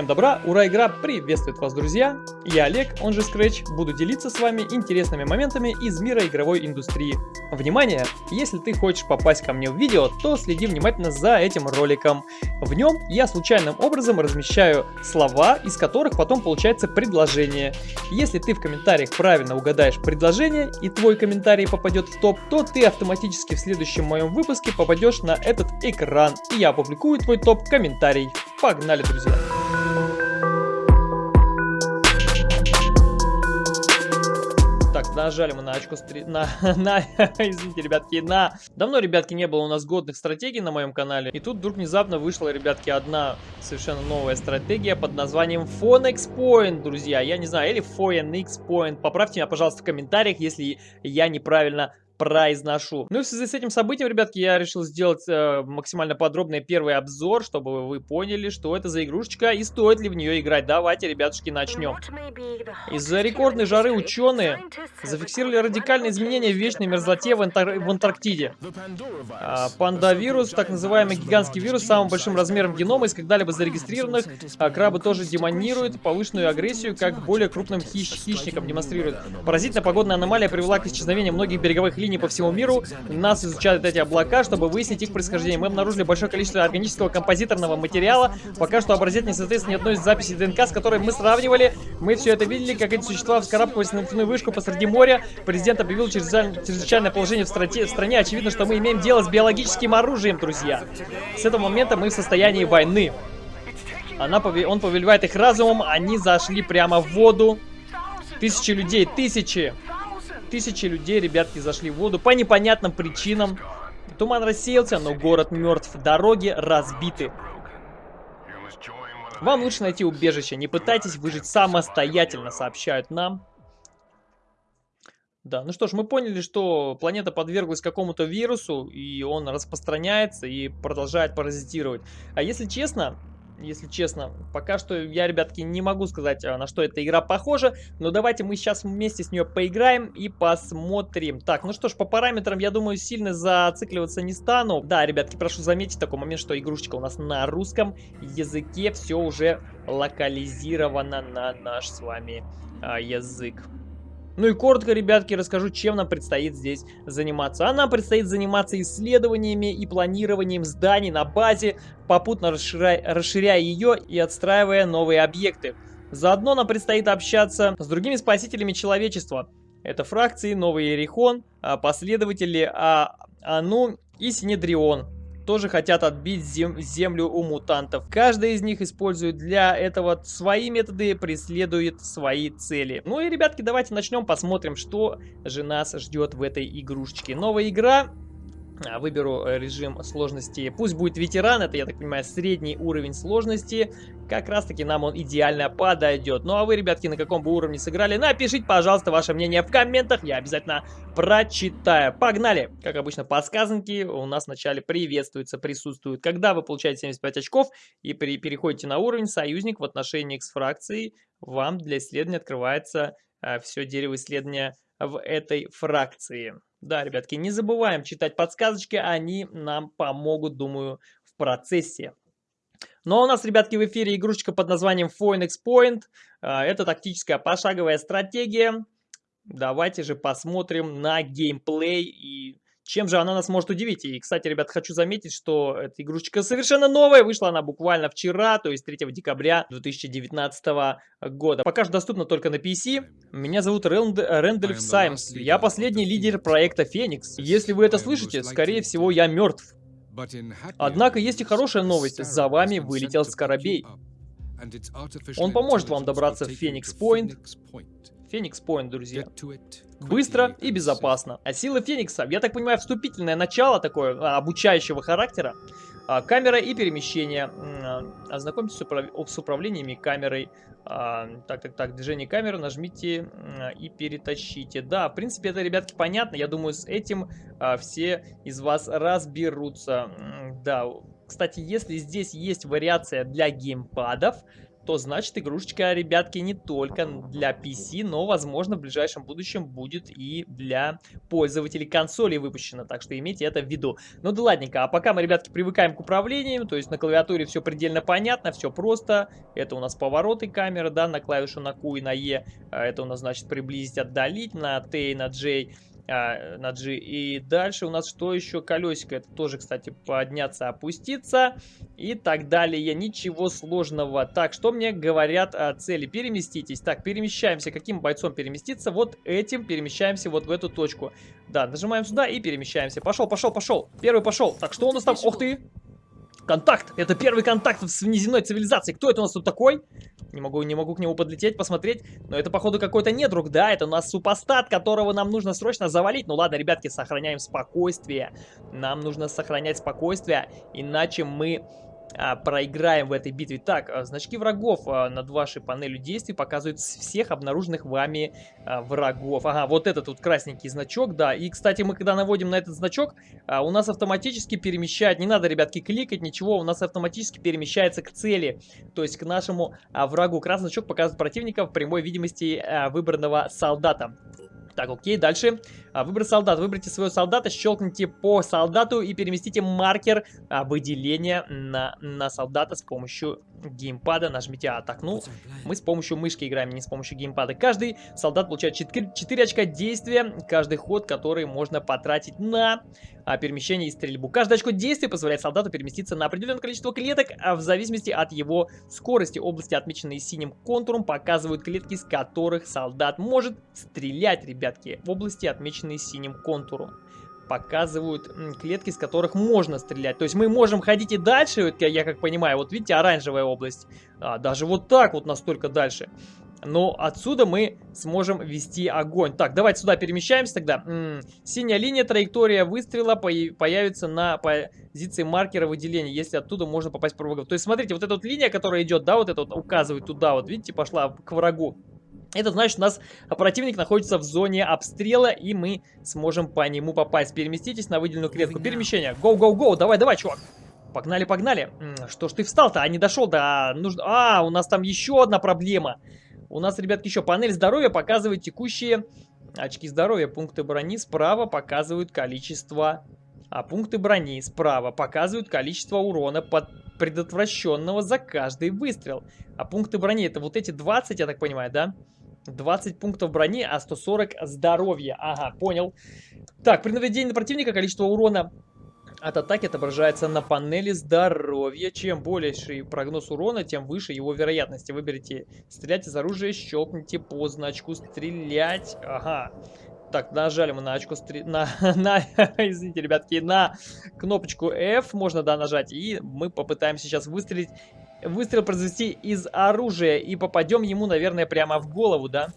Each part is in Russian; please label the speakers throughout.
Speaker 1: Всем добра, ура, игра приветствует вас, друзья! Я Олег, он же Scratch, буду делиться с вами интересными моментами из мира игровой индустрии. Внимание! Если ты хочешь попасть ко мне в видео, то следи внимательно за этим роликом. В нем я случайным образом размещаю слова, из которых потом получается предложение. Если ты в комментариях правильно угадаешь предложение и твой комментарий попадет в топ, то ты автоматически в следующем моем выпуске попадешь на этот экран, и я опубликую твой топ-комментарий. Погнали, друзья! Нажали мы на очко стри... на, на, извините, ребятки, на... Давно, ребятки, не было у нас годных стратегий на моем канале. И тут вдруг внезапно вышла, ребятки, одна совершенно новая стратегия под названием Phonex Point, друзья. Я не знаю, или Phoenix Point. Поправьте меня, пожалуйста, в комментариях, если я неправильно произношу. Ну и в связи с этим событием, ребятки, я решил сделать э, максимально подробный первый обзор, чтобы вы поняли, что это за игрушечка и стоит ли в нее играть. Давайте, ребятушки, начнем. Из-за рекордной жары ученые зафиксировали радикальные изменения в вечной мерзлоте в, Антар в Антарктиде. А, пандавирус, так называемый гигантский вирус самым большим размером генома из когда-либо зарегистрированных, а крабы тоже демонируют повышенную агрессию, как более крупным хищ хищникам демонстрируют. Поразительная погодная аномалия привела к исчезновению многих береговых линий по всему миру. Нас изучают эти облака, чтобы выяснить их происхождение. Мы обнаружили большое количество органического композиторного материала. Пока что образец не соответствует ни одной из записей ДНК, с которой мы сравнивали. Мы все это видели, как эти существа вскарабкивались на нефтяную вышку посреди моря. Президент объявил чрезвычайное положение в, страте, в стране. Очевидно, что мы имеем дело с биологическим оружием, друзья. С этого момента мы в состоянии войны. Она, он повелевает их разумом, они зашли прямо в воду. Тысячи людей, тысячи. Тысячи людей, ребятки, зашли в воду по непонятным причинам. Туман рассеялся, но город мертв. Дороги разбиты. Вам лучше найти убежище. Не пытайтесь выжить самостоятельно, сообщают нам. Да, ну что ж, мы поняли, что планета подверглась какому-то вирусу, и он распространяется и продолжает паразитировать. А если честно, если честно. Пока что я, ребятки, не могу сказать, а, на что эта игра похожа, но давайте мы сейчас вместе с нее поиграем и посмотрим. Так, ну что ж, по параметрам, я думаю, сильно зацикливаться не стану. Да, ребятки, прошу заметить такой момент, что игрушечка у нас на русском языке, все уже локализировано на наш с вами а, язык. Ну и коротко, ребятки, расскажу, чем нам предстоит здесь заниматься. А нам предстоит заниматься исследованиями и планированием зданий на базе, попутно расширяя, расширяя ее и отстраивая новые объекты. Заодно нам предстоит общаться с другими спасителями человечества. Это фракции Новый Ерихон, а, последователи а, Ану и Синедрион тоже хотят отбить зем землю у мутантов. Каждый из них использует для этого свои методы, преследует свои цели. Ну и, ребятки, давайте начнем, посмотрим, что же нас ждет в этой игрушечке. Новая игра выберу э, режим сложности. Пусть будет ветеран, это, я так понимаю, средний уровень сложности. Как раз таки нам он идеально подойдет. Ну а вы, ребятки, на каком бы уровне сыграли, напишите, пожалуйста, ваше мнение в комментах. Я обязательно прочитаю. Погнали! Как обычно, подсказанки у нас вначале приветствуются, присутствуют. Когда вы получаете 75 очков и при, переходите на уровень союзник в отношении X фракции, вам для исследования открывается э, все дерево исследования в этой фракции. Да, ребятки, не забываем читать подсказочки, они нам помогут, думаю, в процессе. Ну а у нас, ребятки, в эфире игрушечка под названием Phoenix Point. А, это тактическая пошаговая стратегия. Давайте же посмотрим на геймплей и чем же она нас может удивить? И, кстати, ребят, хочу заметить, что эта игрушечка совершенно новая. Вышла она буквально вчера, то есть 3 декабря 2019 года. Пока что доступна только на PC. Меня зовут Рэнд... Рэндальф Саймс. Я последний лидер проекта Феникс. Если вы это слышите, скорее всего, я мертв. Однако есть и хорошая новость. За вами вылетел Скоробей. Он поможет вам добраться в Феникс Пойнт. Феникс Пойнт, друзья. Быстро и безопасно. А сила Феникса, я так понимаю, вступительное начало такое, а, обучающего характера. А, камера и перемещение. Ознакомьтесь с, управ... с управлениями камерой. А, так, так, так, движение камеры, нажмите и перетащите. Да, в принципе, это, ребятки, понятно. Я думаю, с этим все из вас разберутся. Да, кстати, если здесь есть вариация для геймпадов, то значит игрушечка, ребятки, не только для PC, но, возможно, в ближайшем будущем будет и для пользователей консолей выпущена. Так что имейте это в виду. Ну да ладненько, а пока мы, ребятки, привыкаем к управлению, то есть на клавиатуре все предельно понятно, все просто. Это у нас повороты камеры, да, на клавишу на Q и на E. А это у нас, значит, приблизить, отдалить на T и на J а, на G. И дальше у нас что еще? Колесико. Это тоже, кстати, подняться, опуститься и так далее. Ничего сложного. Так, что мне говорят о цели? Переместитесь. Так, перемещаемся. Каким бойцом переместиться? Вот этим перемещаемся вот в эту точку. Да, нажимаем сюда и перемещаемся. Пошел, пошел, пошел. Первый пошел. Так, что у нас там? Ух ты! Контакт! Это первый контакт с внеземной цивилизацией. Кто это у нас тут такой? Не могу, не могу к нему подлететь, посмотреть. Но это, походу, какой-то недруг, да? Это у нас супостат, которого нам нужно срочно завалить. Ну ладно, ребятки, сохраняем спокойствие. Нам нужно сохранять спокойствие, иначе мы проиграем в этой битве. Так, а, значки врагов а, над вашей панелью действий показывают всех обнаруженных вами а, врагов. Ага, вот этот вот красненький значок, да. И, кстати, мы когда наводим на этот значок, а, у нас автоматически перемещает, не надо, ребятки, кликать, ничего, у нас автоматически перемещается к цели, то есть к нашему а, врагу. Красный значок показывает противника в прямой видимости а, выбранного солдата. Так, окей, дальше. А, выбор солдат. Выберите своего солдата, щелкните по солдату и переместите маркер а, выделения на, на солдата с помощью геймпада. Нажмите А. Так, ну, мы с помощью мышки играем, не с помощью геймпада. Каждый солдат получает 4, 4 очка действия, каждый ход, который можно потратить на а, перемещение и стрельбу. Каждое очко действия позволяет солдату переместиться на определенное количество клеток, а в зависимости от его скорости. Области, отмеченные синим контуром, показывают клетки, с которых солдат может стрелять, ребятки. В области, отмеченные синим контуром показывают клетки, с которых можно стрелять. То есть мы можем ходить и дальше, я как понимаю, вот видите, оранжевая область. А, даже вот так вот настолько дальше. Но отсюда мы сможем вести огонь. Так, давайте сюда перемещаемся тогда. М -м, синяя линия, траектория выстрела появится на позиции маркера выделения, если оттуда можно попасть по врагу. То есть, смотрите, вот эта вот линия, которая идет, да, вот эта вот указывает туда, вот видите, пошла к врагу. Это значит, у нас противник находится в зоне обстрела, и мы сможем по нему попасть. Переместитесь на выделенную клетку. Перемещение. Гоу-гоу-гоу. Давай, давай, чувак. Погнали, погнали. Что ж ты встал-то, а не дошел до... Нужно... А, у нас там еще одна проблема. У нас, ребятки, еще панель здоровья показывает текущие очки здоровья. Пункты брони справа показывают количество... А пункты брони справа показывают количество урона под предотвращенного за каждый выстрел. А пункты брони это вот эти 20, я так понимаю, да? 20 пунктов брони, а 140 здоровья. Ага, понял. Так, при наведении на противника количество урона от атаки отображается на панели здоровья. Чем больший прогноз урона, тем выше его вероятности. Выберите стрелять из оружия, щелкните по значку стрелять. Ага. Так, нажали мы на очко стри... на, на, извините, ребятки, на кнопочку F можно, да, нажать, и мы попытаемся сейчас выстрелить выстрел произвести из оружия и попадем ему, наверное, прямо в голову, да?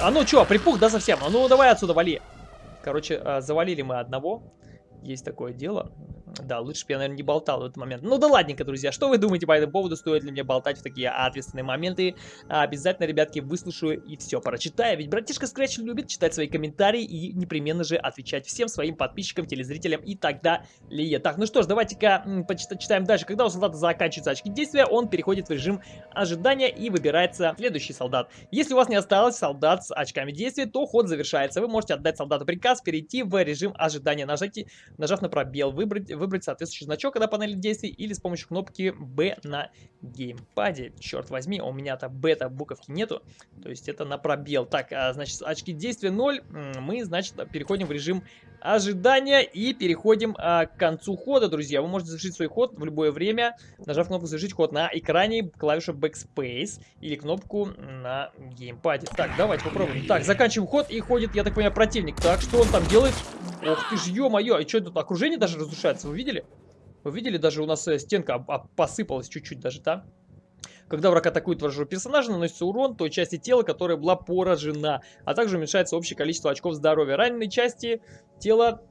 Speaker 1: А ну что, припух, да, совсем? А ну давай отсюда, вали. Короче, а, завалили мы одного. Есть такое дело. Да, лучше бы я, наверное, не болтал в этот момент. Ну да ладненько, друзья, что вы думаете по этому поводу? Стоит ли мне болтать в такие ответственные моменты? Обязательно, ребятки, выслушаю и все прочитаю. Ведь братишка Scratch любит читать свои комментарии и непременно же отвечать всем своим подписчикам, телезрителям и так далее. Так, ну что ж, давайте-ка почитаем дальше. Когда у солдата заканчиваются очки действия, он переходит в режим ожидания и выбирается следующий солдат. Если у вас не осталось солдат с очками действия, то ход завершается. Вы можете отдать солдату приказ перейти в режим ожидания. Нажать, нажав на пробел, выбрать выбрать соответствующий значок на панели действий или с помощью кнопки B на геймпаде. Черт возьми, у меня-то бета буковки нету, то есть это на пробел. Так, а, значит, очки действия 0, мы, значит, переходим в режим ожидания и переходим а, к концу хода, друзья. Вы можете завершить свой ход в любое время, нажав кнопку «Завершить ход» на экране, клавишу Backspace или кнопку на геймпаде. Так, давайте попробуем. Так, заканчиваем ход и ходит, я так понимаю, противник. Так, что он там делает? Ох ты ж, ё-моё, и что тут окружение даже разрушается, вы видели? Вы видели, даже у нас э, стенка посыпалась чуть-чуть даже, да? Когда враг атакует вашего персонажа, наносится урон той части тела, которая была поражена, а также уменьшается общее количество очков здоровья. Раненые части тела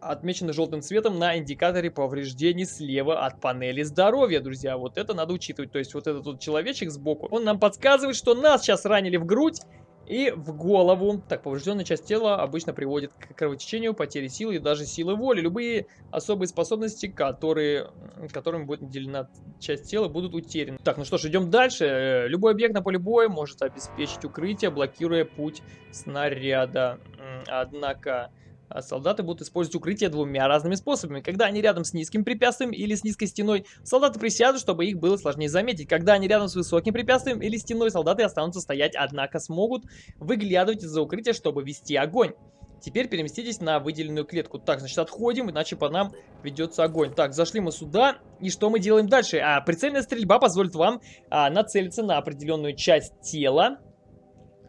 Speaker 1: отмечены желтым цветом на индикаторе повреждений слева от панели здоровья, друзья. Вот это надо учитывать. То есть вот этот вот человечек сбоку, он нам подсказывает, что нас сейчас ранили в грудь, и в голову. Так, поврежденная часть тела обычно приводит к кровотечению, потере силы и даже силы воли. Любые особые способности, которые, которыми будет наделена часть тела, будут утеряны. Так, ну что ж, идем дальше. Э, любой объект на поле боя может обеспечить укрытие, блокируя путь снаряда. Однако... А солдаты будут использовать укрытие двумя разными способами. Когда они рядом с низким препятствием или с низкой стеной, солдаты присядут, чтобы их было сложнее заметить. Когда они рядом с высоким препятствием или стеной, солдаты останутся стоять, однако смогут выглядывать из-за укрытия, чтобы вести огонь. Теперь переместитесь на выделенную клетку. Так, значит, отходим, иначе по нам ведется огонь. Так, зашли мы сюда. И что мы делаем дальше? А, прицельная стрельба позволит вам а, нацелиться на определенную часть тела.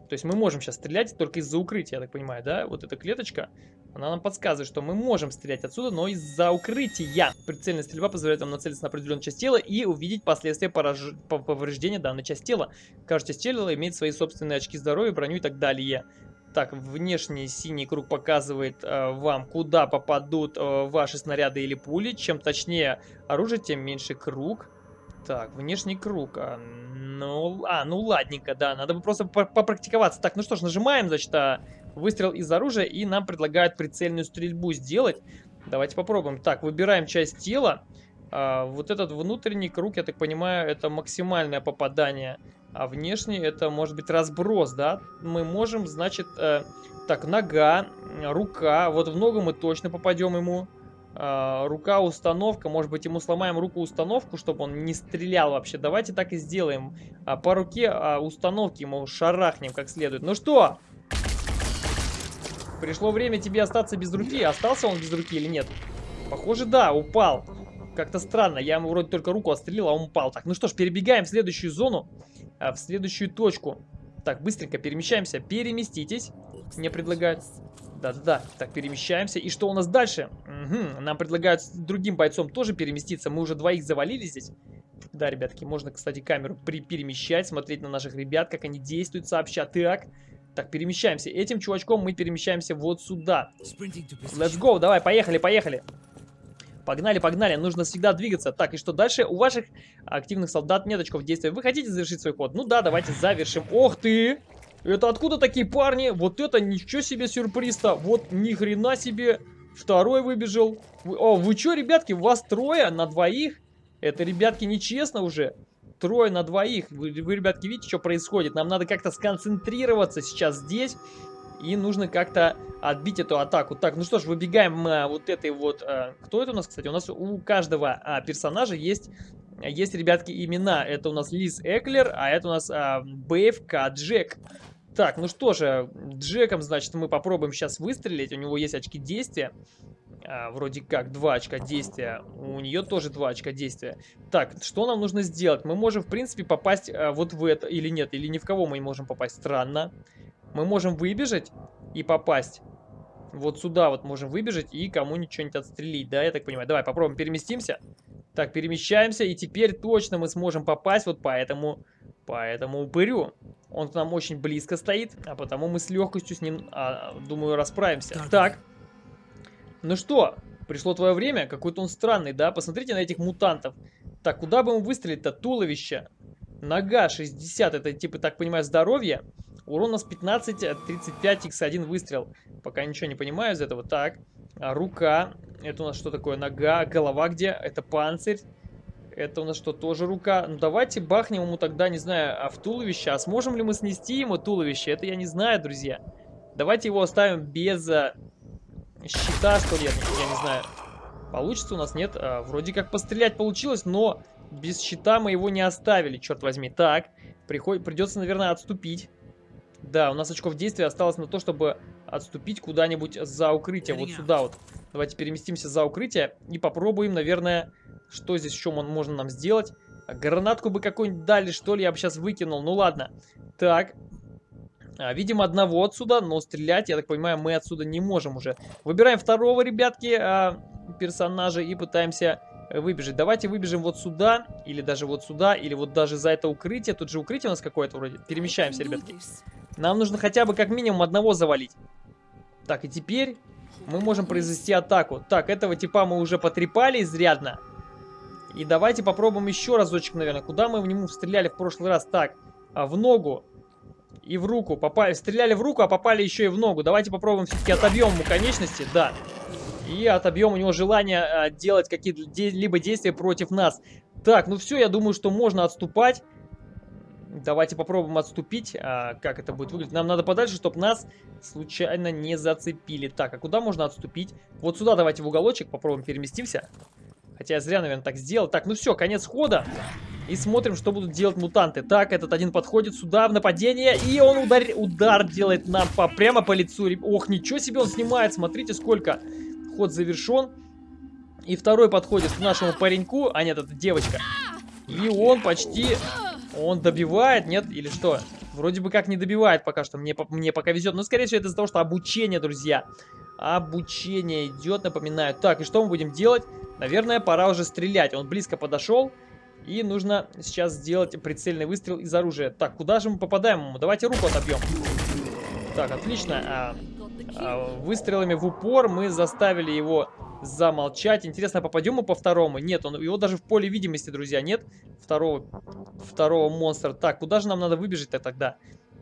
Speaker 1: То есть мы можем сейчас стрелять только из-за укрытия, я так понимаю, да? Вот эта клеточка. Она нам подсказывает, что мы можем стрелять отсюда, но из-за укрытия. Прицельная стрельба позволяет нам нацелиться на определенную часть тела и увидеть последствия пораж... повреждения данной части тела. Каждая часть тела имеет свои собственные очки здоровья, броню и так далее. Так, внешний синий круг показывает э, вам, куда попадут э, ваши снаряды или пули. Чем точнее оружие, тем меньше круг. Так, внешний круг. А, ну, а, ну ладненько, да, надо бы просто попрактиковаться. Так, ну что ж, нажимаем, значит, а, выстрел из оружия, и нам предлагают прицельную стрельбу сделать. Давайте попробуем. Так, выбираем часть тела. А, вот этот внутренний круг, я так понимаю, это максимальное попадание. А внешний это может быть разброс, да? Мы можем, значит, э, так, нога, рука. Вот в ногу мы точно попадем ему. Uh, рука установка, может быть ему сломаем руку установку, чтобы он не стрелял вообще. Давайте так и сделаем. Uh, по руке uh, установки ему шарахнем как следует. Ну что, Пришло время тебе остаться без руки. Остался он без руки или нет? Похоже, да, упал. Как-то странно. Я ему вроде только руку отстрелил, а он упал. Так, ну что ж, перебегаем в следующую зону. А, в следующую точку. Так, быстренько перемещаемся. Переместитесь. Мне предлагают. Да-да-да. Так, перемещаемся. И что у нас дальше? Угу. Нам предлагают с другим бойцом тоже переместиться. Мы уже двоих завалили здесь. Да, ребятки, можно, кстати, камеру при перемещать, смотреть на наших ребят, как они действуют сообща. Так, так, перемещаемся. Этим чувачком мы перемещаемся вот сюда. Let's go, давай, поехали, поехали. Погнали, погнали, нужно всегда двигаться. Так, и что дальше? У ваших активных солдат нет очков действия. Вы хотите завершить свой ход? Ну да, давайте завершим. Ох ты! Это откуда такие парни? Вот это ничего себе сюрприз-то. Вот ни хрена себе. Второй выбежал. О, вы что, ребятки, вас трое на двоих? Это, ребятки, нечестно уже трое на двоих. Вы, вы, ребятки, видите, что происходит? Нам надо как-то сконцентрироваться сейчас здесь. И нужно как-то отбить эту атаку. Так, ну что ж, выбегаем а, вот этой вот... А, кто это у нас, кстати? У нас у каждого а, персонажа есть, есть, ребятки, имена. Это у нас Лиз Эклер, а это у нас а, Бэйв К. Джек. Так, ну что же, Джеком, значит, мы попробуем сейчас выстрелить. У него есть очки действия а, вроде как 2 очка действия. У нее тоже 2 очка действия. Так, что нам нужно сделать? Мы можем, в принципе, попасть а, вот в это или нет, или ни в кого мы не можем попасть. Странно. Мы можем выбежать и попасть. Вот сюда вот можем выбежать и кому-нибудь что-нибудь отстрелить, да, я так понимаю. Давай попробуем, переместимся. Так, перемещаемся, и теперь точно мы сможем попасть вот по этому, по этому упырю. Он к нам очень близко стоит, а потому мы с легкостью с ним, а, думаю, расправимся. Так. так. Ну что, пришло твое время? Какой-то он странный, да? Посмотрите на этих мутантов. Так, куда бы ему выстрелить-то? Туловище. Нога 60, это типа, так понимаю, здоровье. Урон у нас 15, 35, x1 выстрел. Пока ничего не понимаю из этого. Так, а рука. Это у нас что такое? Нога. Голова где? Это панцирь. Это у нас что, тоже рука? Ну давайте бахнем ему тогда, не знаю, а в туловище. А сможем ли мы снести ему туловище? Это я не знаю, друзья. Давайте его оставим без а, щита, что ли, я, я не знаю. Получится у нас, нет? А, вроде как пострелять получилось, но без щита мы его не оставили, черт возьми. Так, приход... придется, наверное, отступить. Да, у нас очков действия осталось на то, чтобы отступить куда-нибудь за укрытие. Вот сюда вот. Давайте переместимся за укрытие и попробуем, наверное, что здесь еще можно нам сделать. Гранатку бы какую-нибудь дали, что ли, я бы сейчас выкинул. Ну ладно. Так, видим одного отсюда, но стрелять, я так понимаю, мы отсюда не можем уже. Выбираем второго, ребятки, а, персонажа и пытаемся выбежать. Давайте выбежим вот сюда, или даже вот сюда, или вот даже за это укрытие. Тут же укрытие у нас какое-то вроде. Перемещаемся, ребятки. Нам нужно хотя бы как минимум одного завалить. Так, и теперь мы можем произвести атаку. Так, этого типа мы уже потрепали изрядно. И давайте попробуем еще разочек, наверное. Куда мы в нему стреляли в прошлый раз? Так, а в ногу. И в руку. Попали, стреляли в руку, а попали еще и в ногу. Давайте попробуем все-таки отобьем ему конечности. Да. И отобьем у него желание а, делать какие-либо действия против нас. Так, ну все, я думаю, что можно отступать. Давайте попробуем отступить. А, как это будет выглядеть? Нам надо подальше, чтобы нас случайно не зацепили. Так, а куда можно отступить? Вот сюда давайте в уголочек попробуем переместимся. Хотя я зря, наверное, так сделал. Так, ну все, конец хода. И смотрим, что будут делать мутанты. Так, этот один подходит сюда в нападение. И он удар, удар делает нам по, прямо по лицу. Ох, ничего себе он снимает. Смотрите, сколько. Ход завершен. И второй подходит к нашему пареньку. А нет, это девочка. И он почти... Он добивает, нет? Или что? Вроде бы как не добивает пока что. Мне, мне пока везет. Но, скорее всего, это из-за того, что обучение, друзья. Обучение идет, напоминаю. Так, и что мы будем делать? Наверное, пора уже стрелять. Он близко подошел. И нужно сейчас сделать прицельный выстрел из оружия. Так, куда же мы попадаем ему? Давайте руку отобьем. Так, отлично. А, а, выстрелами в упор мы заставили его замолчать. Интересно, попадем мы по второму? Нет, он, его даже в поле видимости, друзья, нет. Второго, второго монстра. Так, куда же нам надо выбежать-то тогда?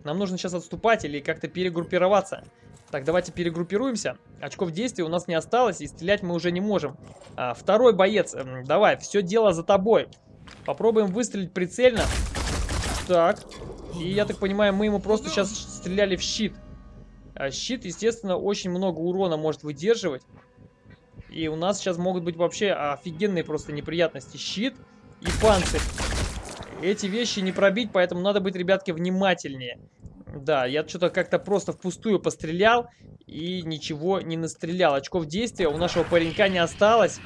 Speaker 1: Нам нужно сейчас отступать или как-то перегруппироваться. Так, давайте перегруппируемся. Очков действия у нас не осталось, и стрелять мы уже не можем. А, второй боец, давай, все дело за тобой. Попробуем выстрелить прицельно. Так. И я так понимаю, мы ему просто сейчас стреляли в щит. А щит, естественно, очень много урона может выдерживать. И у нас сейчас могут быть вообще офигенные просто неприятности. Щит и панцирь. Эти вещи не пробить, поэтому надо быть, ребятки, внимательнее. Да, я что-то как-то просто впустую пострелял и ничего не настрелял. Очков действия у нашего паренька не осталось.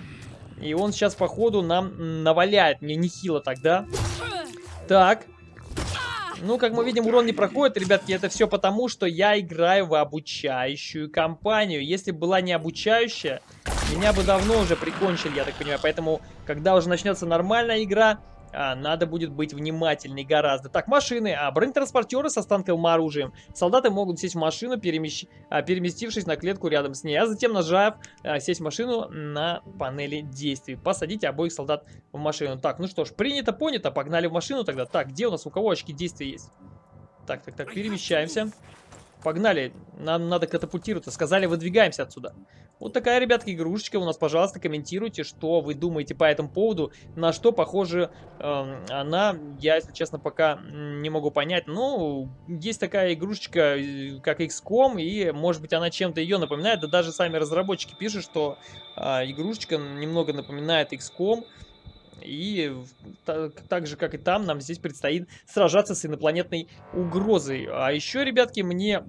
Speaker 1: И он сейчас, походу, нам наваляет. Мне нехило тогда. Так. Ну, как мы видим, урон не проходит, ребятки. Это все потому, что я играю в обучающую кампанию. Если была не обучающая, меня бы давно уже прикончили, я так понимаю. Поэтому, когда уже начнется нормальная игра, а, надо будет быть внимательней гораздо. Так, машины. А, бронетранспортеры со станковым оружием. Солдаты могут сесть в машину, перемещ... а, переместившись на клетку рядом с ней. А затем, нажав а, сесть в машину на панели действий. Посадите обоих солдат в машину. Так, ну что ж, принято, понято. Погнали в машину тогда. Так, где у нас, у кого очки действия есть? Так, так, так, перемещаемся. Погнали, нам надо катапультироваться. Сказали, выдвигаемся отсюда. Вот такая, ребятки, игрушечка у нас. Пожалуйста, комментируйте, что вы думаете по этому поводу. На что похоже э, она, я, если честно, пока не могу понять. Ну, есть такая игрушечка, э, как XCOM, и, может быть, она чем-то ее напоминает. Да даже сами разработчики пишут, что э, игрушечка немного напоминает XCOM. И так, же, как и там, нам здесь предстоит сражаться с инопланетной угрозой. А еще, ребятки, мне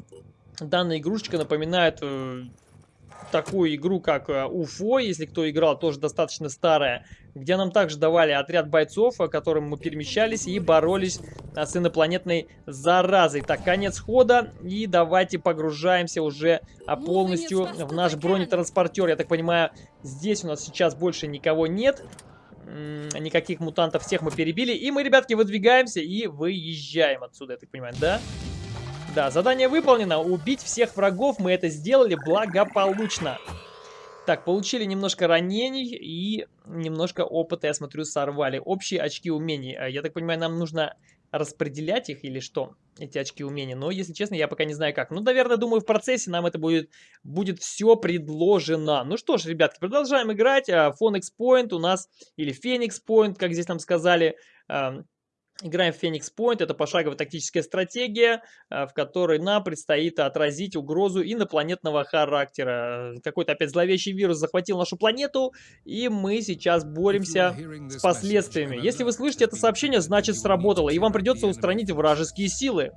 Speaker 1: данная игрушечка напоминает э, такую игру, как э, Уфо, если кто играл, тоже достаточно старая, где нам также давали отряд бойцов, о котором мы перемещались и боролись э, с инопланетной заразой. Так, конец хода, и давайте погружаемся уже а, полностью в наш бронетранспортер. Я так понимаю, здесь у нас сейчас больше никого нет никаких мутантов, всех мы перебили. И мы, ребятки, выдвигаемся и выезжаем отсюда, я так понимаю, да? Да, задание выполнено. Убить всех врагов мы это сделали благополучно. Так, получили немножко ранений и немножко опыта, я смотрю, сорвали. Общие очки умений. А, я так понимаю, нам нужно распределять их или что? Эти очки умений. Но, если честно, я пока не знаю как. Ну, наверное, думаю, в процессе нам это будет, будет все предложено. Ну что ж, ребятки, продолжаем играть. Phoenix Point у нас, или Phoenix Point, как здесь нам сказали, Играем в Phoenix Point, это пошаговая тактическая стратегия, э, в которой нам предстоит отразить угрозу инопланетного характера. Какой-то опять зловещий вирус захватил нашу планету, и мы сейчас боремся с последствиями. Если вы слышите это сообщение, значит сработало, и вам придется устранить вражеские силы.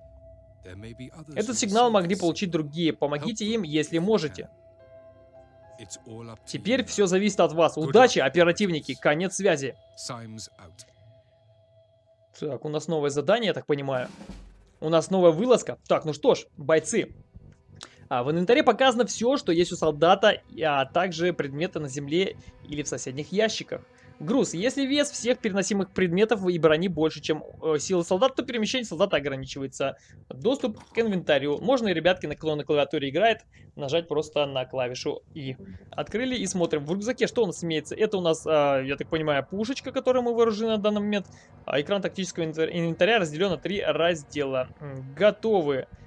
Speaker 1: Этот сигнал могли получить другие, помогите им, если можете. Теперь все зависит от вас. Удачи, оперативники, конец связи. Так, у нас новое задание, я так понимаю. У нас новая вылазка. Так, ну что ж, бойцы. А, в инвентаре показано все, что есть у солдата, а также предметы на земле или в соседних ящиках. Груз. Если вес всех переносимых предметов и брони больше, чем э, сила солдат, то перемещение солдата ограничивается. Доступ к инвентарю. Можно и ребятки, на кто на клавиатуре играет, нажать просто на клавишу И. Открыли и смотрим. В рюкзаке что у нас имеется? Это у нас, э, я так понимаю, пушечка, которой мы вооружены на данный момент. А экран тактического инвентаря разделен на три раздела. Готовы. А,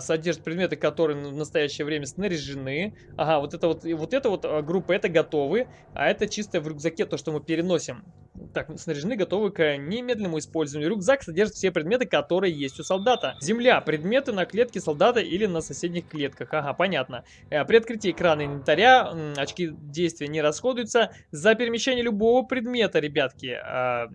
Speaker 1: содержит предметы, которые в настоящее время снаряжены. Ага, вот это вот, вот это вот а, группа, это готовы, а это чисто в рюкзаке, то, что мы переносим. Так, снаряжены, готовы к немедленному использованию. Рюкзак содержит все предметы, которые есть у солдата. Земля, предметы на клетке солдата или на соседних клетках. Ага, понятно. Э, при открытии экрана инвентаря очки действия не расходуются. За перемещение любого предмета, ребятки, а,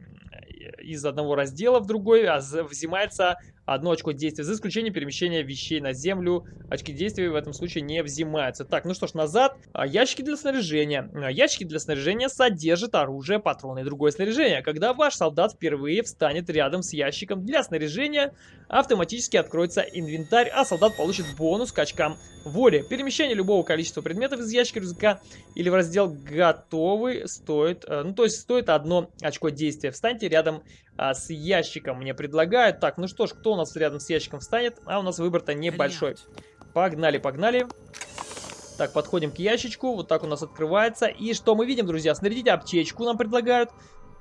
Speaker 1: из одного раздела в другой взимается одно очко действия, за исключением перемещения вещей на землю. Очки действия в этом случае не взимаются. Так, ну что ж, назад. А, ящики для снаряжения. А, ящики для снаряжения содержат оружие, патроны и другое снаряжение. Когда ваш солдат впервые встанет рядом с ящиком для снаряжения, автоматически откроется инвентарь, а солдат получит бонус к очкам воли. Перемещение любого количества предметов из ящика рюкзака или в раздел «Готовы» стоит, э, ну то есть стоит одно очко действия. Встаньте рядом а, с ящиком мне предлагают. Так, ну что ж, кто у нас рядом с ящиком встанет? А у нас выбор-то небольшой. Погнали, погнали. Так, подходим к ящичку. Вот так у нас открывается. И что мы видим, друзья? Снарядите аптечку нам предлагают.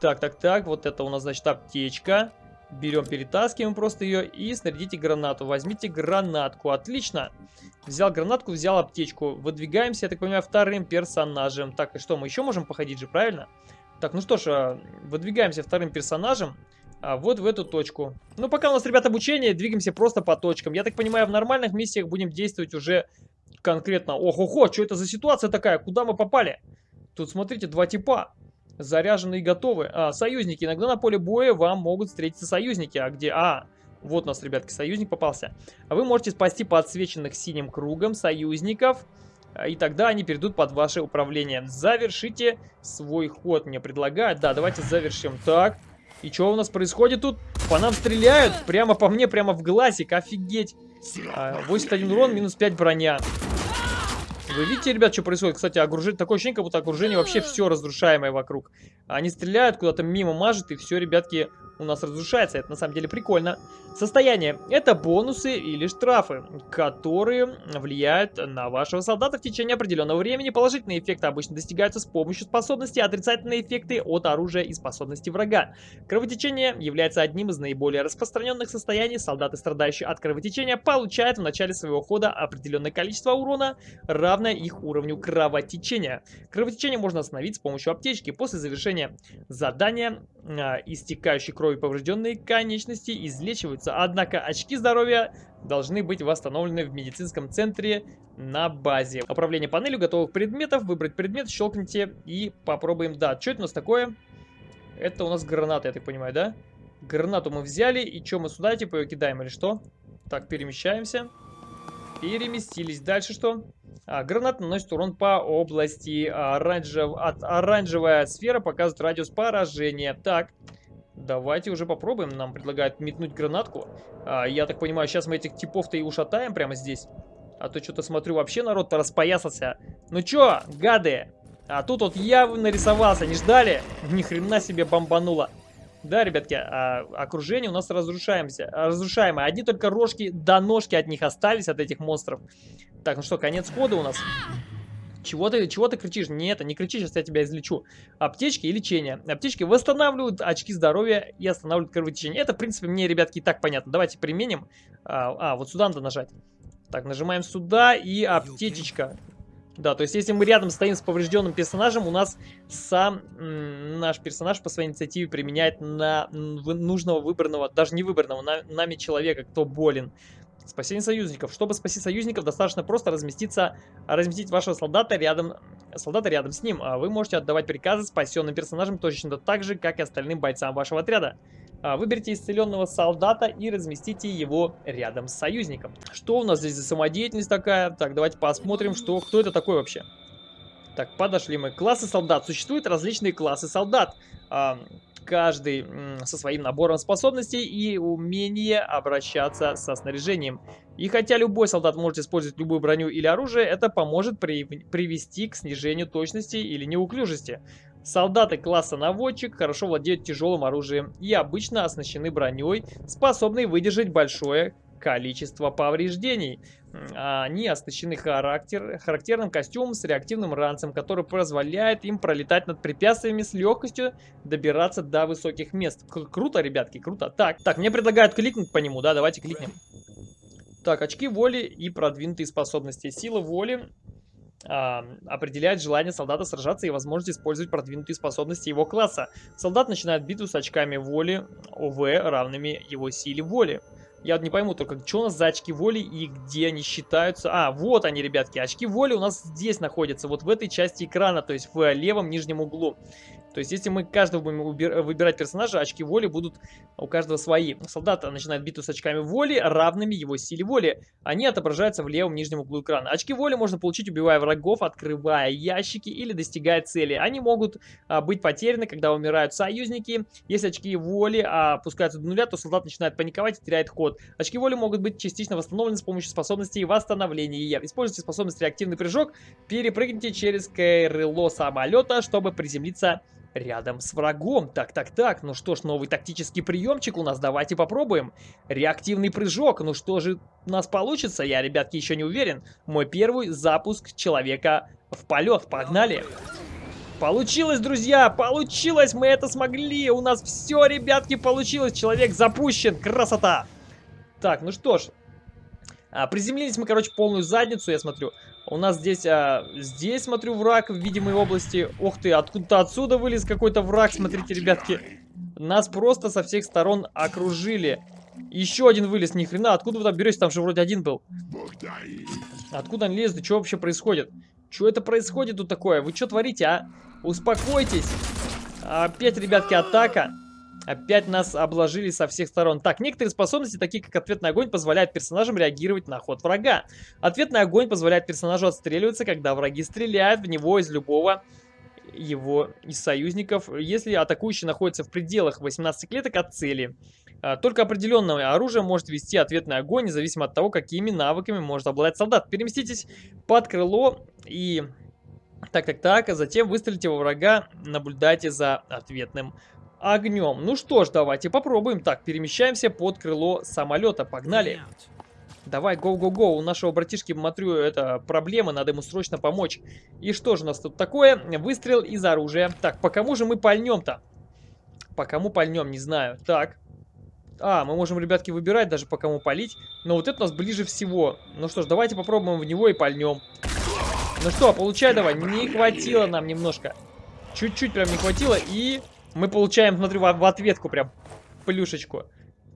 Speaker 1: Так, так, так. Вот это у нас, значит, аптечка. Берем, перетаскиваем просто ее и снарядите гранату. Возьмите гранатку. Отлично. Взял гранатку, взял аптечку. Выдвигаемся, я так понимаю, вторым персонажем. Так, и что, мы еще можем походить же, правильно? Так, ну что ж, а, выдвигаемся вторым персонажем. А вот в эту точку. Ну, пока у нас, ребят, обучение, двигаемся просто по точкам. Я так понимаю, в нормальных миссиях будем действовать уже конкретно. Ох-охо, что это за ситуация такая? Куда мы попали? Тут, смотрите, два типа. Заряженные и готовы. А, союзники. Иногда на поле боя вам могут встретиться союзники. А где? А, вот у нас, ребятки, союзник попался. А вы можете спасти подсвеченных синим кругом союзников. А, и тогда они перейдут под ваше управление. Завершите свой ход, мне предлагают. Да, давайте завершим. Так, и что у нас происходит тут? По нам стреляют, прямо по мне, прямо в глазик, офигеть. 81 а, урон, минус 5 броня. Вы видите, ребят, что происходит? Кстати, окружение, такое ощущение, как будто окружение вообще все разрушаемое вокруг. Они стреляют, куда-то мимо мажет, и все, ребятки, у нас разрушается. Это на самом деле прикольно. Состояние. Это бонусы или штрафы, которые влияют на вашего солдата в течение определенного времени. Положительные эффекты обычно достигаются с помощью способностей, а отрицательные эффекты от оружия и способностей врага. Кровотечение является одним из наиболее распространенных состояний. Солдаты, страдающие от кровотечения, получают в начале своего хода определенное количество урона, равное их уровню кровотечения. Кровотечение можно остановить с помощью аптечки. После завершения задания э, истекающей крови поврежденные конечности излечиваются. Однако очки здоровья должны быть восстановлены в медицинском центре на базе. Управление панелью готовых предметов. Выбрать предмет, щелкните и попробуем. Да, что это у нас такое? Это у нас граната, я так понимаю, да? Гранату мы взяли. И что, мы сюда типа ее кидаем или что? Так, перемещаемся. Переместились. Дальше что? А, гранат наносит урон по области. Оранжев... От... Оранжевая сфера показывает радиус поражения. Так, давайте уже попробуем. Нам предлагают метнуть гранатку. А, я так понимаю, сейчас мы этих типов-то и ушатаем прямо здесь. А то что-то смотрю, вообще народ-то распоясался. Ну чё, гады? А тут вот я нарисовался, не ждали? Ни хрена себе бомбануло. Да, ребятки, а, окружение у нас разрушаемся, разрушаемое. Одни только рожки до ножки от них остались, от этих монстров. Так, ну что, конец хода у нас. Чего ты, чего ты кричишь? Нет, не кричи, сейчас я тебя излечу. Аптечки и лечение. Аптечки восстанавливают очки здоровья и останавливают кровотечение. Это, в принципе, мне, ребятки, и так понятно. Давайте применим. А, а вот сюда надо нажать. Так, нажимаем сюда и аптечечка. Да, то есть если мы рядом стоим с поврежденным персонажем, у нас сам наш персонаж по своей инициативе применяет на нужного выбранного, даже не выбранного, на, нами человека, кто болен. Спасение союзников. Чтобы спасти союзников, достаточно просто разместиться, разместить вашего солдата рядом, солдата рядом с ним. А вы можете отдавать приказы спасенным персонажам точно так же, как и остальным бойцам вашего отряда. А, выберите исцеленного солдата и разместите его рядом с союзником. Что у нас здесь за самодеятельность такая? Так, давайте посмотрим, что, кто это такой вообще. Так, подошли мы. Классы солдат. Существуют различные классы солдат. Каждый со своим набором способностей и умение обращаться со снаряжением. И хотя любой солдат может использовать любую броню или оружие, это поможет при привести к снижению точности или неуклюжести. Солдаты класса наводчик хорошо владеют тяжелым оружием и обычно оснащены броней, способной выдержать большое количество повреждений. Они оснащены характер, характерным костюмом с реактивным ранцем, который позволяет им пролетать над препятствиями с легкостью, добираться до высоких мест. К круто, ребятки, круто. Так, так, мне предлагают кликнуть по нему, да, давайте кликнем. Так, очки воли и продвинутые способности. Сила воли а, определяет желание солдата сражаться и возможность использовать продвинутые способности его класса. Солдат начинает битву с очками воли ОВ, равными его силе воли. Я вот не пойму только, что у нас за очки воли и где они считаются. А, вот они, ребятки. Очки воли у нас здесь находятся, вот в этой части экрана, то есть в левом нижнем углу. То есть, если мы каждого будем выбирать персонажа, очки воли будут у каждого свои. Солдат начинает битву с очками воли, равными его силе воли. Они отображаются в левом нижнем углу экрана. Очки воли можно получить, убивая врагов, открывая ящики или достигая цели. Они могут а, быть потеряны, когда умирают союзники. Если очки воли а, опускаются до нуля, то солдат начинает паниковать и теряет ход. Очки воли могут быть частично восстановлены с помощью способностей восстановления. Используйте способность реактивный прыжок, перепрыгните через крыло самолета, чтобы приземлиться рядом с врагом. Так, так, так, ну что ж, новый тактический приемчик у нас, давайте попробуем. Реактивный прыжок, ну что же у нас получится, я, ребятки, еще не уверен. Мой первый запуск человека в полет, погнали. Получилось, друзья, получилось, мы это смогли, у нас все, ребятки, получилось, человек запущен, красота. Так, ну что ж, а, приземлились мы, короче, полную задницу, я смотрю. У нас здесь, а, здесь, смотрю, враг в видимой области. Ох ты, откуда-то отсюда вылез какой-то враг, смотрите, ребятки. Нас просто со всех сторон окружили. Еще один вылез, ни хрена. Откуда вы там берете? Там же вроде один был. Откуда он лезет? Что вообще происходит? Что это происходит тут такое? Вы что творите, а? Успокойтесь. Опять, ребятки, атака. Опять нас обложили со всех сторон. Так, некоторые способности, такие как ответный огонь, позволяют персонажам реагировать на ход врага. Ответный огонь позволяет персонажу отстреливаться, когда враги стреляют в него из любого его из союзников, если атакующий находится в пределах 18 клеток от цели. А, только определенное оружие может вести ответный огонь, независимо от того, какими навыками может обладать солдат. Переместитесь под крыло и... Так-так-так, а затем выстрелите во врага, наблюдайте за ответным огнем. Ну что ж, давайте попробуем. Так, перемещаемся под крыло самолета. Погнали. Давай, гоу-гоу-гоу. У нашего братишки, смотрю, это проблема, надо ему срочно помочь. И что же у нас тут такое? Выстрел из оружия. Так, по кому же мы пальнем-то? По кому пальнем, не знаю. Так. А, мы можем, ребятки, выбирать даже по кому палить. Но вот это у нас ближе всего. Ну что ж, давайте попробуем в него и пальнем. Ну что, получай давай. Не хватило нам немножко. Чуть-чуть прям не хватило. И мы получаем, смотрю, в, ответку прям плюшечку.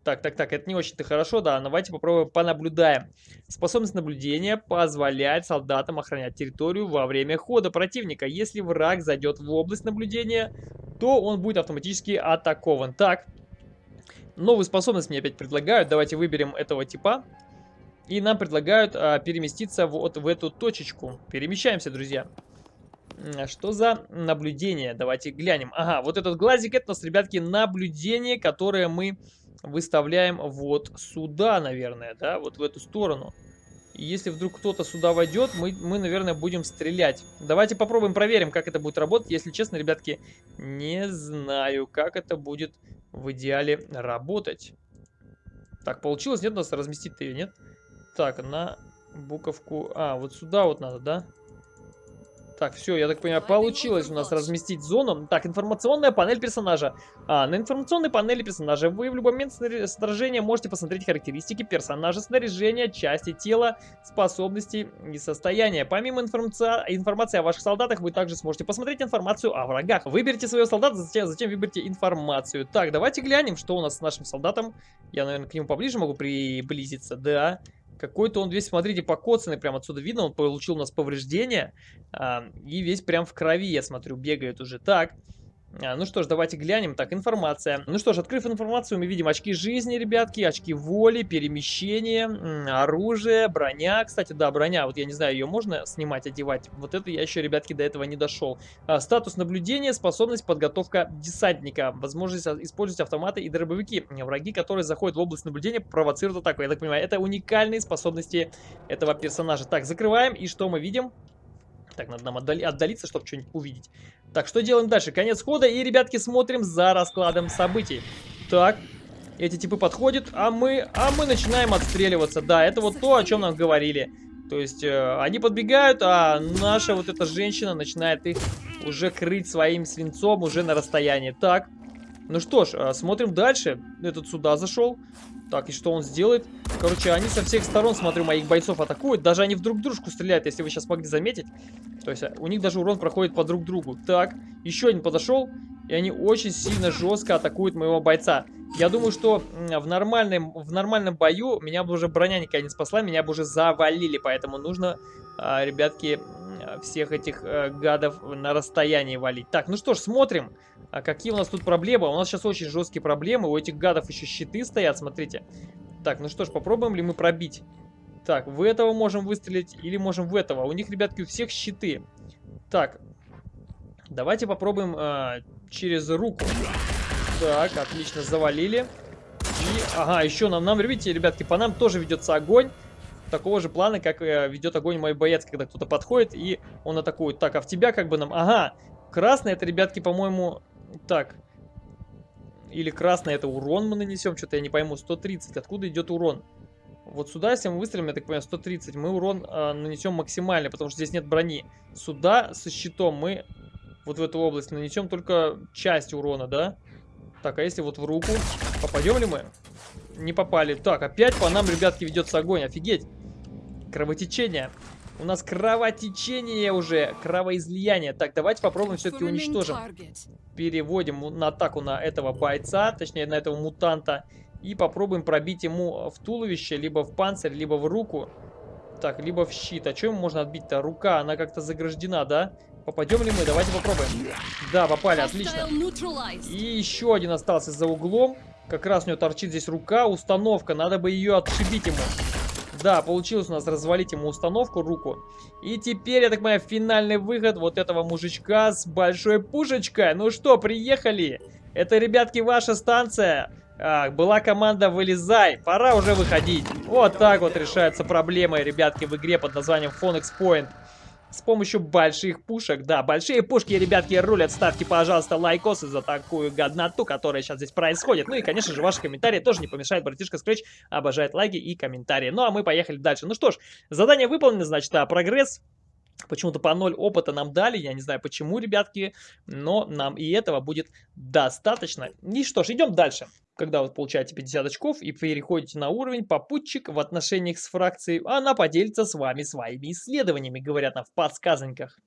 Speaker 1: Так, так, так, это не очень-то хорошо, да. Давайте попробуем понаблюдаем. Способность наблюдения позволяет солдатам охранять территорию во время хода противника. Если враг зайдет в область наблюдения, то он будет автоматически атакован. Так, новую способность мне опять предлагают. Давайте выберем этого типа. И нам предлагают а, переместиться вот в эту точечку. Перемещаемся, друзья. Что за наблюдение? Давайте глянем. Ага, вот этот глазик, это у нас, ребятки, наблюдение, которое мы выставляем вот сюда, наверное, да, вот в эту сторону. И если вдруг кто-то сюда войдет, мы, мы, наверное, будем стрелять. Давайте попробуем, проверим, как это будет работать. Если честно, ребятки, не знаю, как это будет в идеале работать. Так, получилось? Нет, у нас разместить-то ее, нет? Так, на буковку... А, вот сюда вот надо, да? Так, все, я так понимаю, получилось у нас разместить зону. Так, информационная панель персонажа. А, на информационной панели персонажа вы в любой момент сражения можете посмотреть характеристики персонажа, снаряжения, части тела, способности и состояния. Помимо информация, информации о ваших солдатах, вы также сможете посмотреть информацию о врагах. Выберите своего солдата, затем, затем выберите информацию. Так, давайте глянем, что у нас с нашим солдатом. Я, наверное, к нему поближе могу приблизиться. Да. Какой-то он весь, смотрите, покоцанный, прям отсюда видно, он получил у нас повреждения. А, и весь прям в крови, я смотрю, бегает уже. Так, а, ну что ж, давайте глянем. Так, информация. Ну что ж, открыв информацию, мы видим очки жизни, ребятки, очки воли, перемещение, оружие, броня. Кстати, да, броня, вот я не знаю, ее можно снимать, одевать. Вот это я еще, ребятки, до этого не дошел. А, статус наблюдения, способность подготовка десантника, возможность использовать автоматы и дробовики. Враги, которые заходят в область наблюдения, провоцируют атаку. Я так понимаю, это уникальные способности этого персонажа. Так, закрываем, и что мы видим? Так, надо нам отдали отдалиться, чтобы что-нибудь увидеть. Так, что делаем дальше? Конец хода, и, ребятки, смотрим за раскладом событий. Так, эти типы подходят, а мы, а мы начинаем отстреливаться. Да, это вот то, о чем нам говорили. То есть, э, они подбегают, а наша вот эта женщина начинает их уже крыть своим свинцом уже на расстоянии. Так, ну что ж, э, смотрим дальше. Этот сюда зашел. Так, и что он сделает? Короче, они со всех сторон, смотрю, моих бойцов атакуют. Даже они в друг дружку стреляют, если вы сейчас могли заметить. То есть, э, у них даже урон проходит по друг другу. Так, еще один подошел. И они очень сильно жестко атакуют моего бойца. Я думаю, что в нормальном, в нормальном бою меня бы уже броня никогда не спасла, меня бы уже завалили. Поэтому нужно, а, ребятки, всех этих э, гадов на расстоянии валить. Так, ну что ж, смотрим, а какие у нас тут проблемы. У нас сейчас очень жесткие проблемы. У этих гадов еще щиты стоят, смотрите. Так, ну что ж, попробуем ли мы пробить. Так, в этого можем выстрелить или можем в этого. У них, ребятки, у всех щиты. Так, давайте попробуем э, через руку. Так, отлично, завалили. И, ага, еще нам, нам, видите, ребятки, по нам тоже ведется огонь такого же плана, как э, ведет огонь мой боец, когда кто-то подходит и он атакует. Так, а в тебя как бы нам... Ага, красный это, ребятки, по-моему... Так. Или красный это урон мы нанесем, что-то я не пойму. 130, откуда идет урон? Вот сюда, если мы выстрелим, я так понимаю, 130, мы урон э, нанесем максимальный, потому что здесь нет брони. Сюда со щитом мы вот в эту область нанесем только часть урона, да? Так, а если вот в руку, попадем ли мы? Не попали. Так, опять по нам, ребятки, ведется огонь. Офигеть. Кровотечение. У нас кровотечение уже, кровоизлияние. Так, давайте попробуем все-таки уничтожим. Переводим на атаку на этого бойца, точнее на этого мутанта. И попробуем пробить ему в туловище, либо в панцирь, либо в руку. Так, либо в щит. А чем можно отбить-то? Рука, она как-то заграждена, да? Попадем ли мы? Давайте попробуем. Да, попали, отлично. И еще один остался за углом. Как раз у него торчит здесь рука, установка. Надо бы ее отшибить ему. Да, получилось у нас развалить ему установку, руку. И теперь, я так понимаю, финальный выход вот этого мужичка с большой пушечкой. Ну что, приехали? Это, ребятки, ваша станция. А, была команда «Вылезай». Пора уже выходить. Вот так вот решаются проблемы, ребятки, в игре под названием Phoenix Point с помощью больших пушек. Да, большие пушки, ребятки, рулят. Ставьте, пожалуйста, лайкосы за такую годноту, которая сейчас здесь происходит. Ну и, конечно же, ваши комментарии тоже не помешают. Братишка Scratch обожает лайки и комментарии. Ну а мы поехали дальше. Ну что ж, задание выполнено, значит, а прогресс Почему-то по 0 опыта нам дали, я не знаю почему, ребятки, но нам и этого будет достаточно. И что ж, идем дальше. Когда вы получаете 50 очков и переходите на уровень, попутчик в отношениях с фракцией, она поделится с вами своими исследованиями, говорят нам в подсказаньках.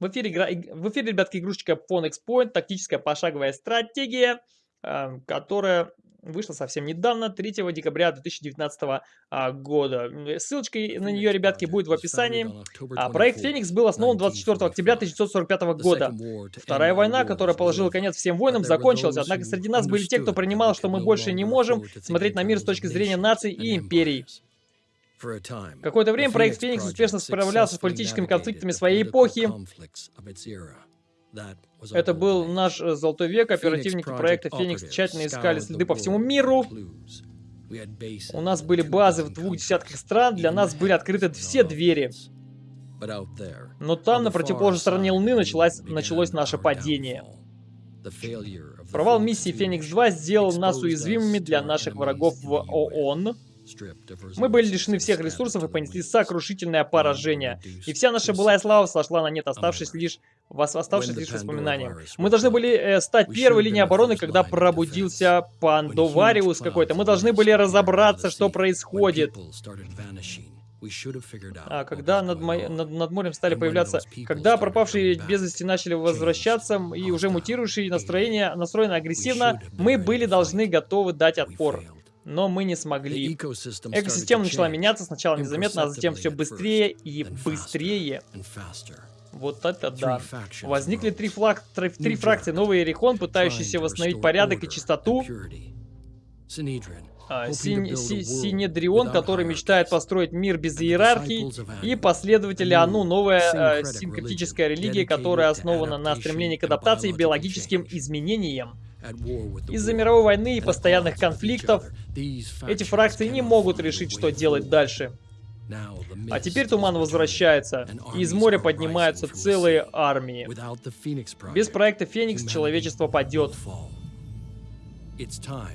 Speaker 1: В эфире, в эфире, ребятки, игрушечка Phone Point, тактическая пошаговая стратегия, э, которая вышла совсем недавно, 3 декабря 2019 а, года. Ссылочка на нее, ребятки, будет в описании. А, проект «Феникс» был основан 24 октября 1945 года. Вторая война, которая положила конец всем войнам, закончилась, однако среди нас были те, кто принимал, что мы больше не можем смотреть на мир с точки зрения наций и империй. Какое-то время проект «Феникс» успешно справлялся с политическими конфликтами своей эпохи. Это был наш э, золотой век, оперативники проекта «Феникс» тщательно искали следы по всему миру. У нас были базы в двух десятках стран, для нас были открыты все двери. Но там, на противоположной стороне Луны, началось, началось наше падение. Провал миссии «Феникс-2» сделал нас уязвимыми для наших врагов в ООН. Мы были лишены всех ресурсов и понесли сокрушительное поражение. И вся наша былая слава сошла на нет, оставшись лишь, оставшись лишь воспоминанием. Мы должны были э, стать первой линией обороны, когда пробудился Пандовариус какой-то. Мы должны были разобраться, что происходит. А когда над, мо... над, над морем стали появляться... Когда пропавшие без вести начали возвращаться и уже мутирующие настроения настроены агрессивно, мы были должны готовы дать отпор но мы не смогли. Экосистема начала меняться сначала незаметно, а затем все быстрее и быстрее. Вот это да. Возникли три, флаг, три, три фракции. Новый Эрихон, пытающийся восстановить порядок и чистоту. А, Син, си, Синедрион, который мечтает построить мир без иерархии. И последователи Ану, новая э, синкретическая религия, которая основана на стремлении к адаптации и биологическим изменениям. Из-за мировой войны и постоянных конфликтов эти фракции не могут решить, что делать дальше. А теперь туман возвращается, и из моря поднимаются целые армии. Без проекта Феникс человечество падет.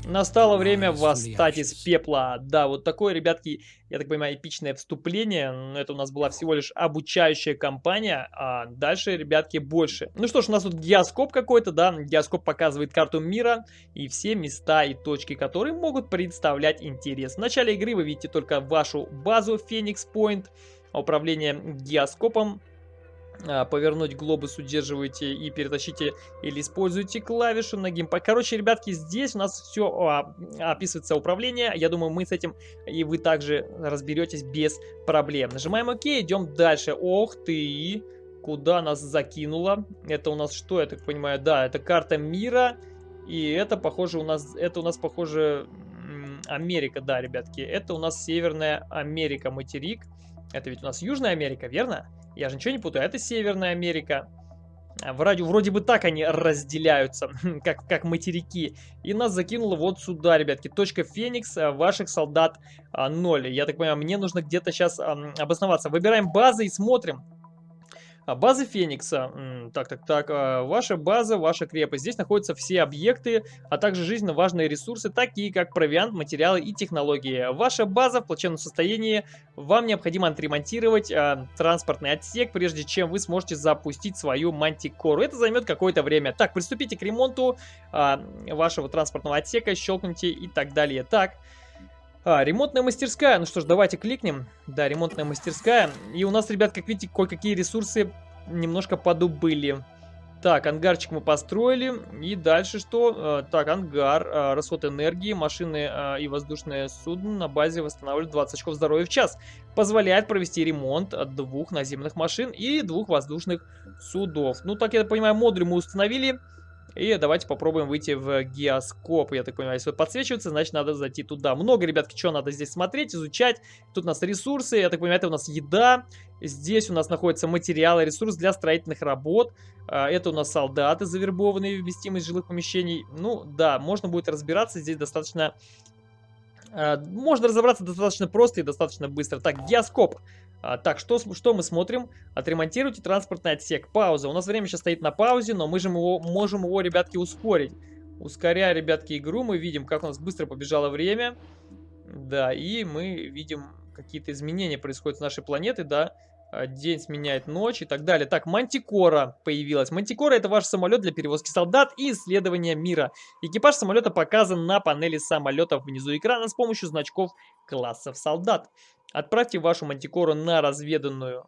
Speaker 1: Настало время восстать из пепла. Да, вот такое, ребятки, я так понимаю, эпичное вступление. Но это у нас была всего лишь обучающая кампания, а дальше, ребятки, больше. Ну что ж, у нас тут геоскоп какой-то, да. Геоскоп показывает карту мира и все места и точки, которые могут представлять интерес. В начале игры вы видите только вашу базу Phoenix Point, управление геоскопом а, повернуть глобус удерживаете и перетащите или используете клавишу на геймпад. Короче, ребятки, здесь у нас все а, описывается управление. Я думаю, мы с этим и вы также разберетесь без проблем. Нажимаем ОК, идем дальше. Ох ты! Куда нас закинуло? Это у нас что, я так понимаю? Да, это карта мира. И это, похоже, у нас, это у нас, похоже, Америка, да, ребятки. Это у нас Северная Америка, материк. Это ведь у нас Южная Америка, верно? Я же ничего не путаю. Это Северная Америка. А, вроде, вроде бы так они разделяются, как, как материки. И нас закинуло вот сюда, ребятки. Точка Феникс, а, ваших солдат 0. А, Я так понимаю, мне нужно где-то сейчас обосноваться. Выбираем базы и смотрим. А, база Феникса. Так, так, так. А, ваша база, ваша крепость. Здесь находятся все объекты, а также жизненно важные ресурсы, такие как провиант, материалы и технологии. Ваша база в плачевном состоянии. Вам необходимо отремонтировать э, транспортный отсек, прежде чем вы сможете запустить свою мантикору. Это займет какое-то время. Так, приступите к ремонту э, вашего транспортного отсека, щелкните и так далее. Так. А, ремонтная мастерская. Ну что ж, давайте кликнем. Да, ремонтная мастерская. И у нас, ребят, как видите, кое-какие ресурсы немножко подубыли. Так, ангарчик мы построили. И дальше что? А, так, ангар, а, расход энергии, машины а, и воздушное судно на базе восстанавливают 20 очков здоровья в час. Позволяет провести ремонт двух наземных машин и двух воздушных судов. Ну, так я понимаю, модуль мы установили. И давайте попробуем выйти в геоскоп. Я так понимаю, если подсвечивается, значит надо зайти туда. Много, ребятки, что надо здесь смотреть, изучать. Тут у нас ресурсы, я так понимаю, это у нас еда. Здесь у нас находятся материалы, ресурс для строительных работ. А, это у нас солдаты, завербованные в вместимость жилых помещений. Ну, да, можно будет разбираться. Здесь достаточно... А, можно разобраться достаточно просто и достаточно быстро. Так, геоскоп. А, так, что, что мы смотрим? Отремонтируйте транспортный отсек. Пауза. У нас время сейчас стоит на паузе, но мы же его, можем его, ребятки, ускорить. Ускоряя, ребятки, игру, мы видим, как у нас быстро побежало время. Да, и мы видим, какие-то изменения происходят с нашей планеты, да. А, день сменяет ночь и так далее. Так, Мантикора появилась. Мантикора это ваш самолет для перевозки солдат и исследования мира. Экипаж самолета показан на панели самолета внизу экрана с помощью значков классов солдат. Отправьте вашу мантикору на разведанную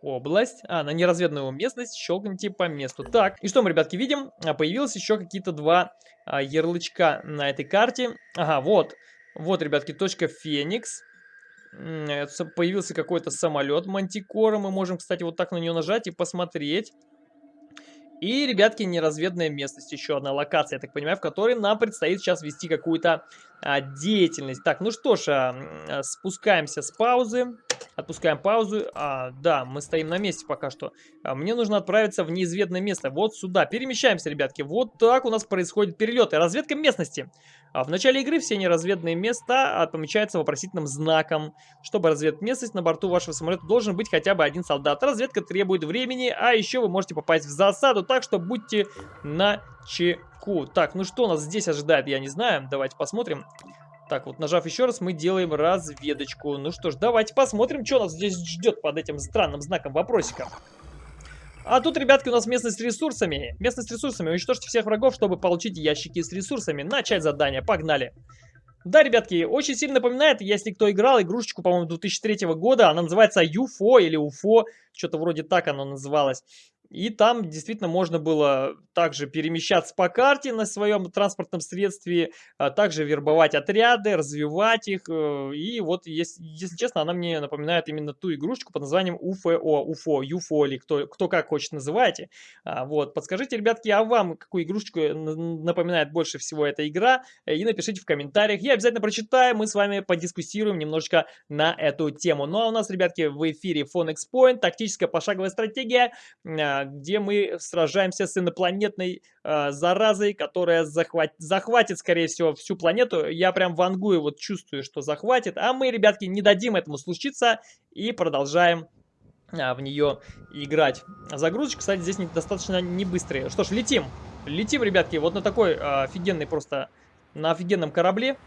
Speaker 1: область, а, на неразведанную местность, щелкните по месту. Так, и что мы, ребятки, видим? А, появилось еще какие-то два а, ярлычка на этой карте. Ага, вот, вот, ребятки, точка Феникс. Появился какой-то самолет Мантикора. Мы можем, кстати, вот так на нее нажать и посмотреть. И, ребятки, неразведанная местность, еще одна локация, я так понимаю, в которой нам предстоит сейчас вести какую-то а, деятельность. Так, ну что ж, а, а, спускаемся с паузы, отпускаем паузу. А, да, мы стоим на месте пока что. А, мне нужно отправиться в неизведанное место, вот сюда. Перемещаемся, ребятки, вот так у нас происходит перелет и разведка местности. А в начале игры все неразведанные места помечаются вопросительным знаком. Чтобы разведать местность, на борту вашего самолета должен быть хотя бы один солдат. Разведка требует времени, а еще вы можете попасть в засаду, так что будьте на чеку. Так, ну что нас здесь ожидает, я не знаю. Давайте посмотрим. Так, вот нажав еще раз, мы делаем разведочку. Ну что ж, давайте посмотрим, что нас здесь ждет под этим странным знаком вопросика. А тут, ребятки, у нас местность с ресурсами. Местность с ресурсами. Уничтожьте всех врагов, чтобы получить ящики с ресурсами. Начать задание. Погнали. Да, ребятки, очень сильно напоминает, если кто играл игрушечку, по-моему, 2003 года, она называется UFO или UFO, что-то вроде так оно называлось. И там действительно можно было также перемещаться по карте на своем транспортном средстве, а также вербовать отряды, развивать их. Э, и вот, если, если честно, она мне напоминает именно ту игрушечку под названием UFO, UFO, UFO или кто, кто как хочет называйте. А, вот, подскажите, ребятки, а вам какую игрушечку напоминает больше всего эта игра? И напишите в комментариях. Я обязательно прочитаю, мы с вами подискуссируем немножечко на эту тему. Ну а у нас, ребятки, в эфире Phonex Point, тактическая пошаговая стратегия а, где мы сражаемся с инопланетной а, заразой, которая захват... захватит, скорее всего, всю планету. Я прям вангую, вот чувствую, что захватит. А мы, ребятки, не дадим этому случиться и продолжаем в нее играть. Загрузочка, кстати, здесь достаточно не быстрая. Что ж, летим. Летим, ребятки, вот на такой офигенный просто, на офигенном корабле.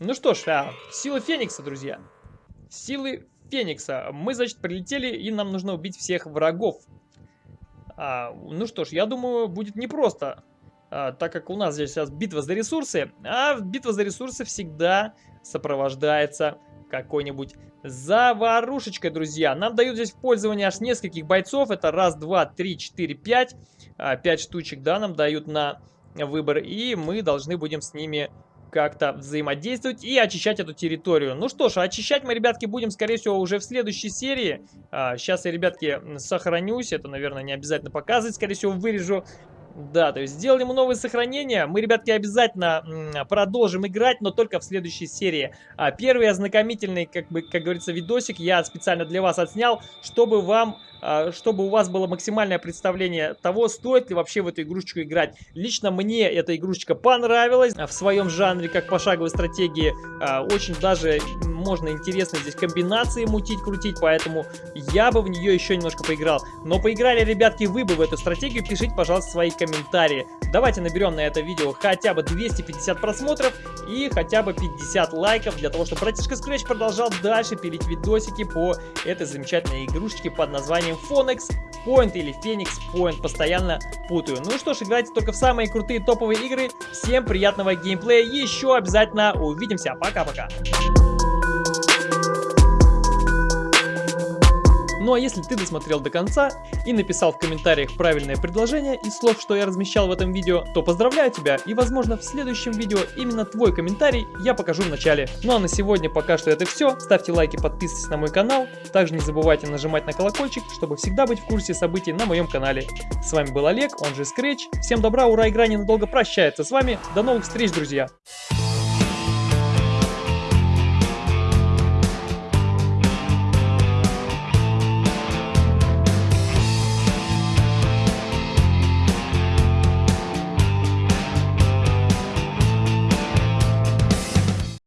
Speaker 1: Ну что ж, а, силы Феникса, друзья. Силы Феникса. Мы, значит, прилетели, и нам нужно убить всех врагов. А, ну что ж, я думаю, будет непросто. А, так как у нас здесь сейчас битва за ресурсы. А битва за ресурсы всегда сопровождается какой-нибудь заварушечкой, друзья. Нам дают здесь в пользование аж нескольких бойцов. Это раз, два, три, четыре, пять. А, пять штучек, да, нам дают на выбор. И мы должны будем с ними как-то взаимодействовать и очищать эту территорию. Ну что ж, очищать мы, ребятки, будем, скорее всего, уже в следующей серии. А, сейчас я, ребятки, сохранюсь. Это, наверное, не обязательно показывать. Скорее всего, вырежу. Да, то есть сделали мы новые сохранения. Мы, ребятки, обязательно продолжим играть, но только в следующей серии. А первый ознакомительный, как бы, как говорится, видосик я специально для вас отснял, чтобы вам чтобы у вас было максимальное представление того, стоит ли вообще в эту игрушечку играть. Лично мне эта игрушечка понравилась в своем жанре, как пошаговой стратегии. А, очень даже можно интересно здесь комбинации мутить, крутить, поэтому я бы в нее еще немножко поиграл. Но поиграли, ребятки, вы бы в эту стратегию, пишите, пожалуйста, свои комментарии. Давайте наберем на это видео хотя бы 250 просмотров и хотя бы 50 лайков, для того, чтобы братишка Scratch продолжал дальше пилить видосики по этой замечательной игрушечке под названием Phonex Point или Phoenix Point, постоянно путаю. Ну что ж, играйте только в самые крутые топовые игры. Всем приятного геймплея, еще обязательно увидимся. Пока-пока. Ну а если ты досмотрел до конца и написал в комментариях правильное предложение из слов, что я размещал в этом видео, то поздравляю тебя и возможно в следующем видео именно твой комментарий я покажу в начале. Ну а на сегодня пока что это все. Ставьте лайки, подписывайтесь на мой канал. Также не забывайте нажимать на колокольчик, чтобы всегда быть в курсе событий на моем канале. С вами был Олег, он же Scratch. Всем добра, ура, игра ненадолго прощается с вами. До новых встреч, друзья!